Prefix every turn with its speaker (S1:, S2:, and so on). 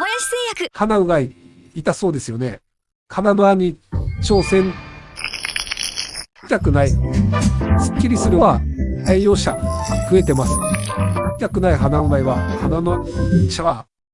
S1: 林製薬
S2: 鼻うがい、痛そうですよね。鼻の輪に挑戦。痛くない。すっきりするは栄養者増えてます。痛くない鼻うがいは鼻のシャワー